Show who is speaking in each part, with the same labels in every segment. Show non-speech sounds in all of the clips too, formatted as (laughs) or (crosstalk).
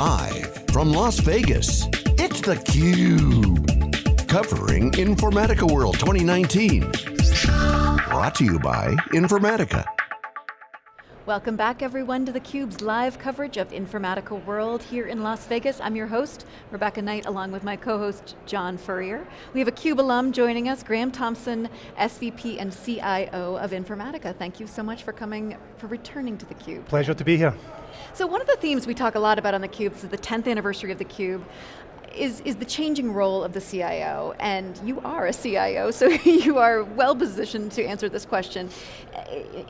Speaker 1: Live from Las Vegas, it's theCUBE. Covering Informatica World 2019. Brought to you by Informatica.
Speaker 2: Welcome back everyone to theCUBE's live coverage of Informatica World here in Las Vegas. I'm your host, Rebecca Knight, along with my co-host, John Furrier. We have a CUBE alum joining us, Graeme Thompson, SVP and CIO of Informatica. Thank you so much for coming, for returning to theCUBE.
Speaker 3: Pleasure to be here.
Speaker 2: So one of the themes we talk a lot about on theCUBE is the 10th anniversary of theCUBE is, is the changing role of the CIO, and you are a CIO, so (laughs) you are well positioned to answer this question.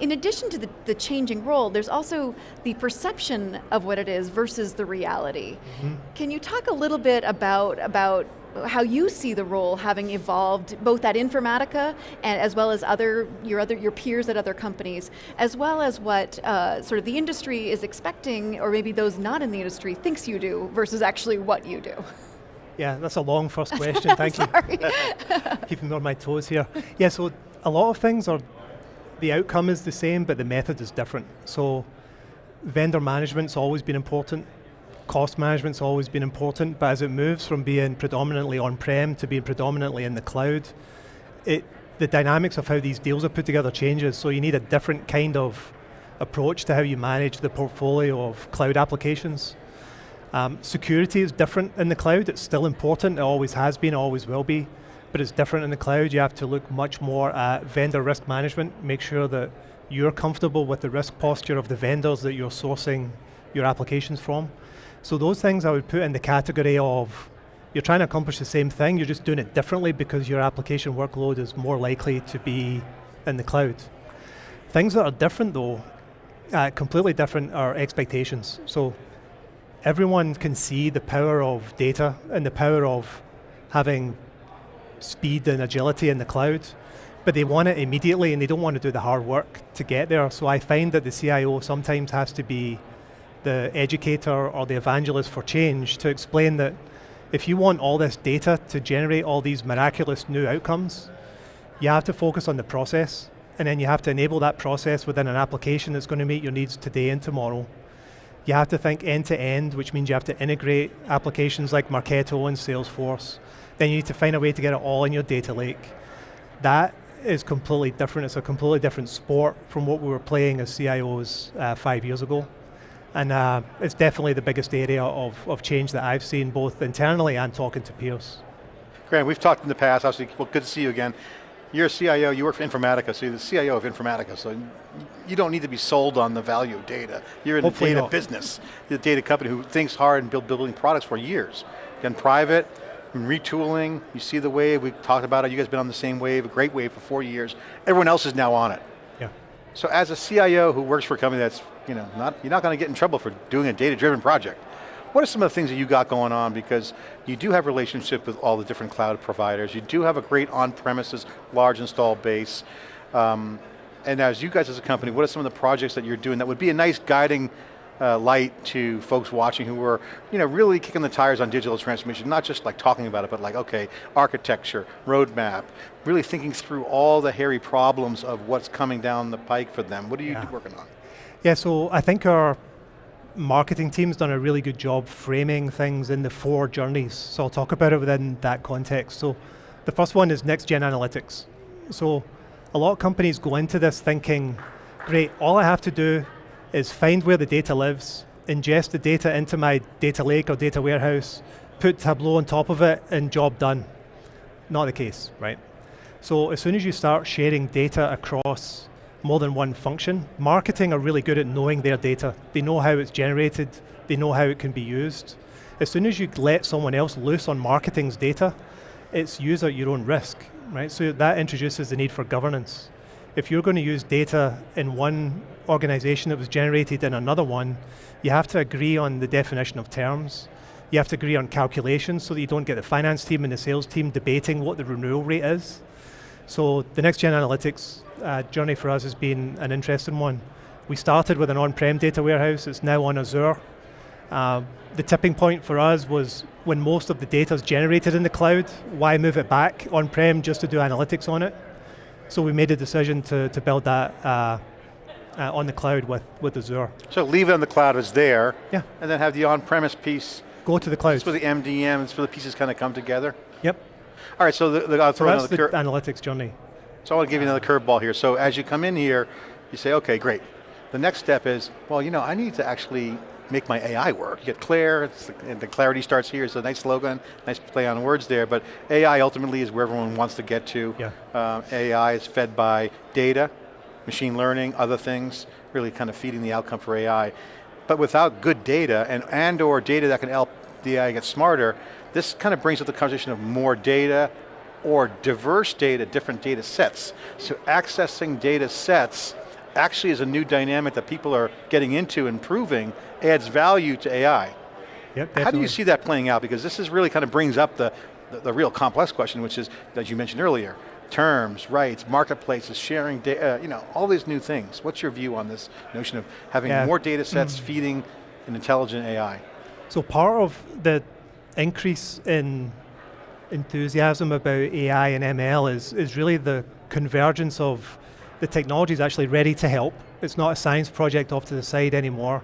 Speaker 2: In addition to the, the changing role, there's also the perception of what it is versus the reality. Mm -hmm. Can you talk a little bit about, about how you see the role having evolved, both at Informatica and as well as other your other your peers at other companies, as well as what uh, sort of the industry is expecting, or maybe those not in the industry thinks you do versus actually what you do. (laughs)
Speaker 3: Yeah, that's a long first (laughs) question, thank you. (laughs) Keeping me on my toes here. Yeah, so a lot of things are, the outcome is the same, but the method is different. So vendor management's always been important, cost management's always been important, but as it moves from being predominantly on-prem to being predominantly in the cloud, it, the dynamics of how these deals are put together changes, so you need a different kind of approach to how you manage the portfolio of cloud applications. Um, security is different in the cloud, it's still important, it always has been, always will be, but it's different in the cloud. You have to look much more at vendor risk management, make sure that you're comfortable with the risk posture of the vendors that you're sourcing your applications from. So those things I would put in the category of, you're trying to accomplish the same thing, you're just doing it differently because your application workload is more likely to be in the cloud. Things that are different though, uh, completely different are expectations. So everyone can see the power of data and the power of having speed and agility in the cloud, but they want it immediately and they don't want to do the hard work to get there. So I find that the CIO sometimes has to be the educator or the evangelist for change to explain that if you want all this data to generate all these miraculous new outcomes, you have to focus on the process, and then you have to enable that process within an application that's going to meet your needs today and tomorrow. You have to think end to end, which means you have to integrate applications like Marketo and Salesforce. Then you need to find a way to get it all in your data lake. That is completely different. It's a completely different sport from what we were playing as CIOs uh, five years ago. And uh, it's definitely the biggest area of, of change that I've seen, both internally and talking to peers.
Speaker 4: Graeme, we've talked in the past, obviously, well, good to see you again. You're a CIO, you work for Informatica, so you're the CIO of Informatica, so you don't need to be sold on the value of data. You're in Hopefully the data not. business. You're the data company who thinks hard and build building products for years. Again, private, retooling, you see the wave, we talked about it, you guys been on the same wave, a great wave for four years. Everyone else is now on it.
Speaker 3: Yeah.
Speaker 4: So as a CIO who works for a company that's, you know, not, you're not going to get in trouble for doing a data-driven project. What are some of the things that you got going on? Because you do have relationship with all the different cloud providers. You do have a great on-premises, large install base. Um, and as you guys as a company, what are some of the projects that you're doing that would be a nice guiding uh, light to folks watching who are you know, really kicking the tires on digital transformation, not just like talking about it, but like, okay, architecture, roadmap, really thinking through all the hairy problems of what's coming down the pike for them. What are you yeah. working on?
Speaker 3: Yeah, so I think our marketing team's done a really good job framing things in the four journeys. So I'll talk about it within that context. So the first one is next gen analytics. So a lot of companies go into this thinking, great, all I have to do is find where the data lives, ingest the data into my data lake or data warehouse, put Tableau on top of it, and job done. Not the case, right? So as soon as you start sharing data across more than one function. Marketing are really good at knowing their data. They know how it's generated, they know how it can be used. As soon as you let someone else loose on marketing's data, it's use at your own risk, right? So that introduces the need for governance. If you're going to use data in one organization that was generated in another one, you have to agree on the definition of terms. You have to agree on calculations so that you don't get the finance team and the sales team debating what the renewal rate is. So the next gen analytics uh, journey for us has been an interesting one. We started with an on-prem data warehouse, it's now on Azure. Uh, the tipping point for us was when most of the data is generated in the cloud, why move it back on-prem just to do analytics on it? So we made a decision to, to build that uh, uh, on the cloud with, with Azure.
Speaker 4: So leave it on the cloud as there,
Speaker 3: Yeah.
Speaker 4: and then have the on-premise piece,
Speaker 3: Go to the cloud.
Speaker 4: that's where the MDM, that's where the pieces kind of come together.
Speaker 3: Yep.
Speaker 4: All right, so the, the, I'll throw
Speaker 3: that's
Speaker 4: another
Speaker 3: the
Speaker 4: cur-
Speaker 3: analytics journey.
Speaker 4: So I want to give you another curveball here. So as you come in here, you say, okay, great. The next step is, well, you know, I need to actually make my AI work. You get Claire, and the clarity starts here. It's a nice slogan, nice play on words there, but AI ultimately is where everyone wants to get to.
Speaker 3: Yeah.
Speaker 4: Um, AI is fed by data, machine learning, other things, really kind of feeding the outcome for AI. But without good data and, and or data that can help the AI get smarter, this kind of brings up the conversation of more data or diverse data, different data sets. So accessing data sets actually is a new dynamic that people are getting into and proving adds value to AI.
Speaker 3: Yep,
Speaker 4: How do you see that playing out? Because this is really kind of brings up the, the, the real complex question, which is, as you mentioned earlier, terms, rights, marketplaces, sharing data, uh, you know, all these new things. What's your view on this notion of having
Speaker 3: Yeah.
Speaker 4: more data sets mm. feeding an intelligent AI?
Speaker 3: So part of the increase in enthusiasm about AI and ML is, is really the convergence of the technology is actually ready to help. It's not a science project off to the side anymore.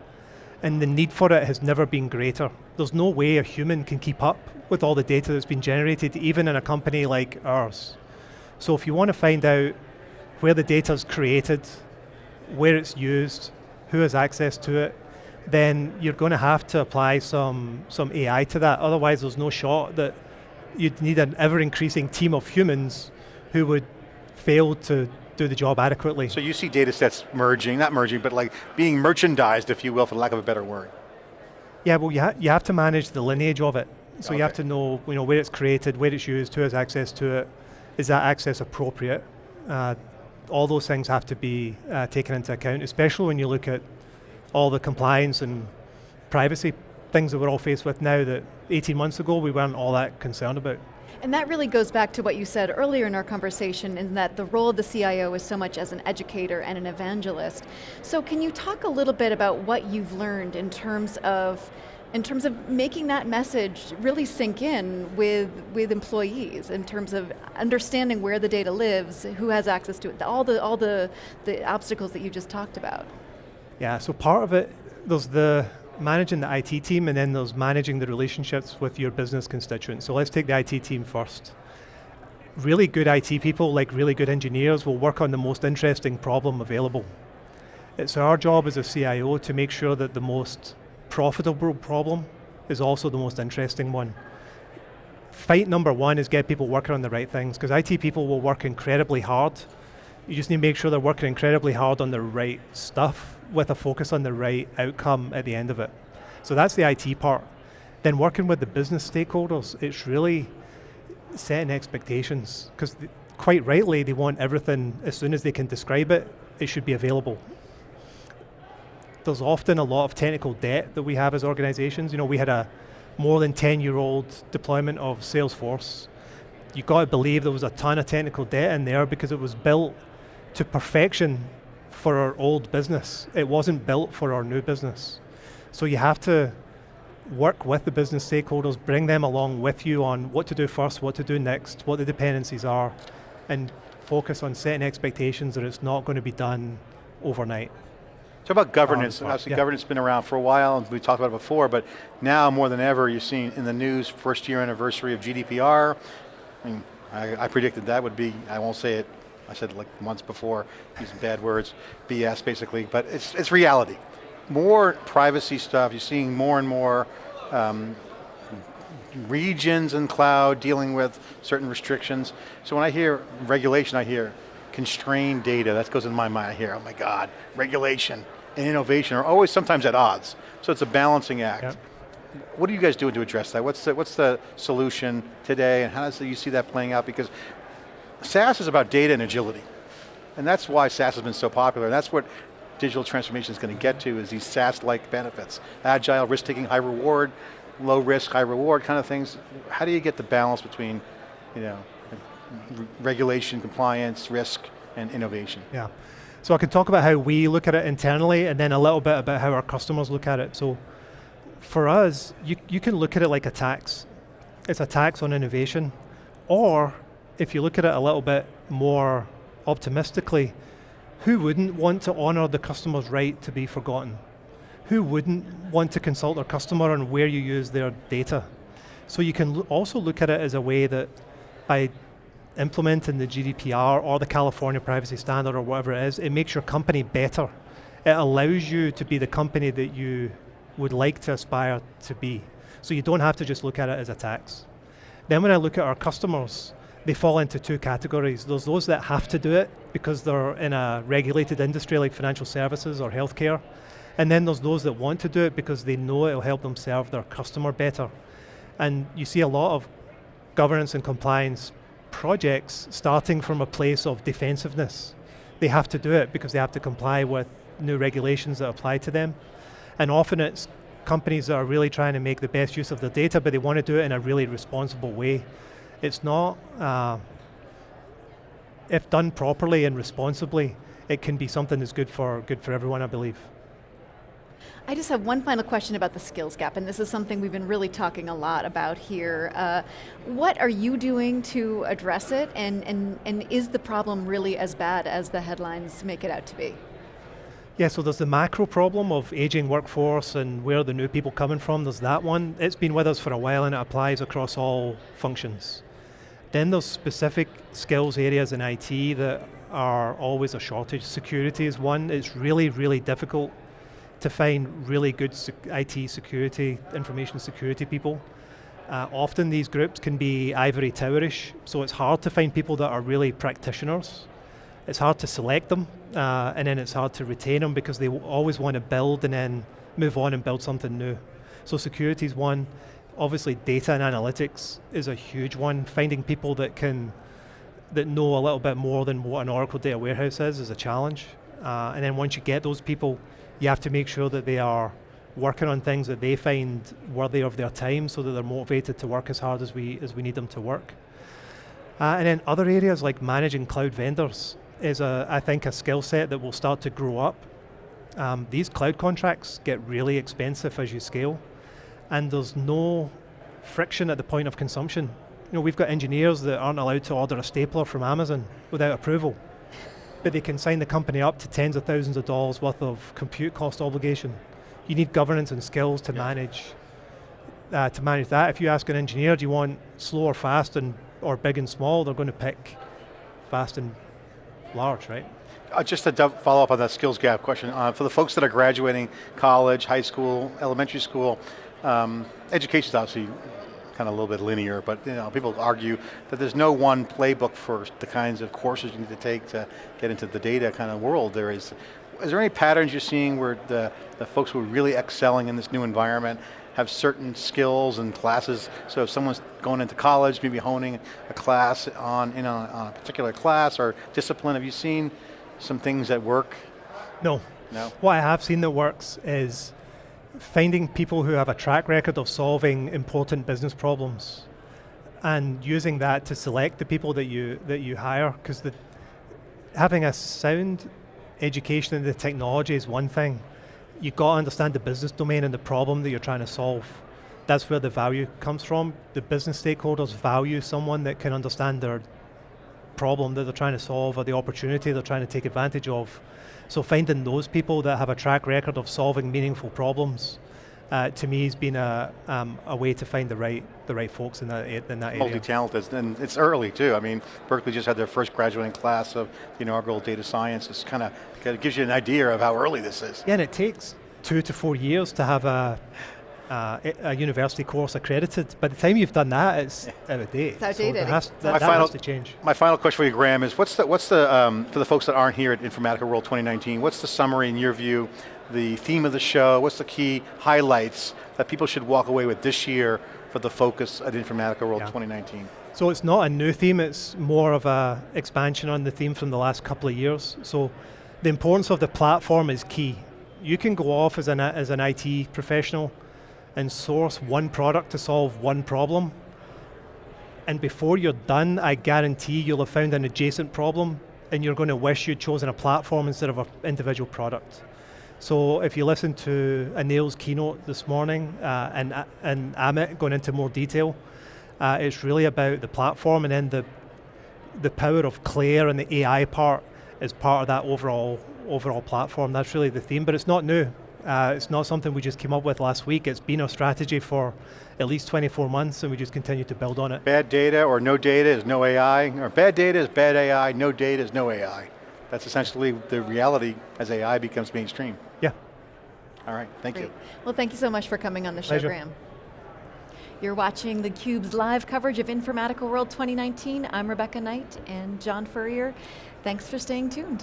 Speaker 3: And the need for it has never been greater. There's no way a human can keep up with all the data that's been generated, even in a company like ours. So if you want to find out where the data is created, where it's used, who has access to it, then you're going to have to apply some, some AI to that. Otherwise, there's no shot that you'd need an ever increasing team of humans who would fail to do the job adequately.
Speaker 4: So you see data sets merging, not merging, but like being merchandised, if you will, for lack of a better word.
Speaker 3: yeah, well, you, ha- you have to manage the lineage of it. So you have to know, you know where it's created, where it's used, who has access to it, is that access appropriate? Uh, all those things have to be uh, taken into account, especially when you look at all the compliance and privacy things that we're all faced with now that 18 months ago we weren't all that concerned about.
Speaker 2: And that really goes back to what you said earlier in our conversation in that the role of the CIO is so much as an educator and an evangelist. So can you talk a little bit about what you've learned in terms of in terms of making that message really sink in with, with employees, in terms of understanding where the data lives, who has access to it, all the, all the, the obstacles that you just talked about.
Speaker 3: Yeah, so part of it, there's the managing the IT team and then there's managing the relationships with your business constituents. So let's take the IT team first. Really good IT people, like really good engineers, will work on the most interesting problem available. It's our job as a CIO to make sure that the most profitable problem is also the most interesting one. Fight number one is get people working on the right things, because IT people will work incredibly hard. You just need to make sure they're working incredibly hard on the right stuff with a focus on the right outcome at the end of it. So that's the IT part. Then working with the business stakeholders, it's really setting expectations, because quite rightly, they want everything, as soon as they can describe it, it should be available there's often a lot of technical debt that we have as organizations. You know, we had a more than 10 year old deployment of Salesforce. You got to believe there was a ton of technical debt in there because it was built to perfection for our old business. It wasn't built for our new business. So you have to work with the business stakeholders, bring them along with you on what to do first, what to do next, what the dependencies are, and focus on setting expectations that it's not going to be done overnight.
Speaker 4: Talk about governance.
Speaker 3: Um,
Speaker 4: Obviously,
Speaker 3: yeah.
Speaker 4: governance has been around for a while, and we talked about it before, but now more than ever, you're seeing in the news, first year anniversary of GDPR. I mean, I, I predicted that would be, I won't say it, I said like months before, using bad words, BS basically, but it's, it's reality. More privacy stuff, you're seeing more and more um, regions in cloud dealing with certain restrictions. So when I hear regulation, I hear constrained data, that goes in my mind, I hear, oh my God, regulation and innovation are always sometimes at odds. So it's a balancing act.
Speaker 3: Yep.
Speaker 4: What are you guys doing to address that? What's the, what's the solution today and how does you see that playing out? Because SaaS is about data and agility. And that's why SaaS has been so popular. And that's what digital transformation is going to get to is these SaaS-like benefits. Agile, risk-taking, high reward, low risk, high reward kind of things. How do you get the balance between, you know, regulation, compliance, risk, and innovation?
Speaker 3: Yeah. So I can talk about how we look at it internally and then a little bit about how our customers look at it. So for us, you, you can look at it like a tax. It's a tax on innovation. Or if you look at it a little bit more optimistically, who wouldn't want to honor the customer's right to be forgotten? Who wouldn't want to consult their customer on where you use their data? So you can also look at it as a way that by implementing the GDPR or the California Privacy Standard or whatever it is, it makes your company better. It allows you to be the company that you would like to aspire to be. So you don't have to just look at it as a tax. Then when I look at our customers, they fall into two categories. There's those that have to do it because they're in a regulated industry like financial services or healthcare. And then there's those that want to do it because they know it'll help them serve their customer better. And you see a lot of governance and compliance projects starting from a place of defensiveness. They have to do it because they have to comply with new regulations that apply to them. And often it's companies that are really trying to make the best use of their data, but they want to do it in a really responsible way. It's not, uh, if done properly and responsibly, it can be something that's good for, good for everyone, I believe.
Speaker 2: I just have one final question about the skills gap, and this is something we've been really talking a lot about here. Uh, what are you doing to address it, and, and, and is the problem really as bad as the headlines make it out to be?
Speaker 3: Yeah, so there's the macro problem of aging workforce and where the new people coming from, there's that one. It's been with us for a while and it applies across all functions. Then there's specific skills areas in IT that are always a shortage. Security is one, it's really, really difficult to find really good IT security, information security people. Uh, often these groups can be ivory towerish, so it's hard to find people that are really practitioners. It's hard to select them, uh, and then it's hard to retain them because they always want to build and then move on and build something new. So security is one. Obviously data and analytics is a huge one. Finding people that can, that know a little bit more than what an Oracle data warehouse is, is a challenge. Uh, and then once you get those people, you have to make sure that they are working on things that they find worthy of their time so that they're motivated to work as hard as we, as we need them to work. Uh, and then other areas like managing cloud vendors is, a, I think, a skill set that will start to grow up. Um, these cloud contracts get really expensive as you scale, and there's no friction at the point of consumption. You know, we've got engineers that aren't allowed to order a stapler from Amazon without approval but they can sign the company up to tens of thousands of dollars worth of compute cost obligation. You need governance and skills to yeah. manage uh, to manage that. If you ask an engineer, do you want slow or fast and or big and small, they're going to pick fast and large, right?
Speaker 4: Uh, just to follow up on that skills gap question, uh, for the folks that are graduating college, high school, elementary school, um, education is obviously kind of a little bit linear, but you know, people argue that there's no one playbook for the kinds of courses you need to take to get into the data kind of world. There is, is there any patterns you're seeing where the, the folks who are really excelling in this new environment have certain skills and classes, so if someone's going into college, maybe honing a class on, you know, on a particular class or discipline, have you seen some things that work?
Speaker 3: No.
Speaker 4: No?
Speaker 3: What I have seen that works is finding people who have a track record of solving important business problems and using that to select the people that you that you hire because having a sound education in the technology is one thing. You've got to understand the business domain and the problem that you're trying to solve. That's where the value comes from. The business stakeholders value someone that can understand their problem that they're trying to solve or the opportunity they're trying to take advantage of so finding those people that have a track record of solving meaningful problems uh, to me has been a, um, a way to find the right the right folks in that in that area.
Speaker 4: Multi-talented, and it's early too. I mean, Berkeley just had their first graduating class of the inaugural data science. It's kind of it gives you an idea of how early this is.
Speaker 3: Yeah, and it takes two to four years to have a uh, a university course accredited. By the time you've done that, it's out of date.
Speaker 2: It's outdated.
Speaker 3: So has, that, that final, has to change.
Speaker 4: My final question for you, Graeme, is what's the, what's the um, for the folks that aren't here at Informatica World 2019, what's the summary in your view, the theme of the show, what's the key highlights that people should walk away with this year for the focus at Informatica World yeah. 2019?
Speaker 3: So it's not a new theme, it's more of a expansion on the theme from the last couple of years. So the importance of the platform is key. You can go off as an, as an IT professional and source one product to solve one problem. And before you're done, I guarantee you'll have found an adjacent problem and you're going to wish you'd chosen a platform instead of an individual product. So if you listen to Anil's keynote this morning uh, and, uh, and Amit going into more detail, uh, it's really about the platform and then the, the power of Claire and the AI part is part of that overall overall platform. That's really the theme, but it's not new. Uh, it's not something we just came up with last week. It's been our strategy for at least 24 months, and we just continue to build on it.
Speaker 4: Bad data or no data is no AI, or bad data is bad AI, no data is no AI. That's essentially the reality as AI becomes mainstream.
Speaker 3: Yeah.
Speaker 4: All right, thank
Speaker 2: Great.
Speaker 4: you.
Speaker 2: Well, thank you so much for coming on the show,
Speaker 3: Pleasure.
Speaker 2: Graeme. You're watching theCUBE's live coverage of Informatica World 2019. I'm Rebecca Knight and John Furrier. Thanks for staying tuned.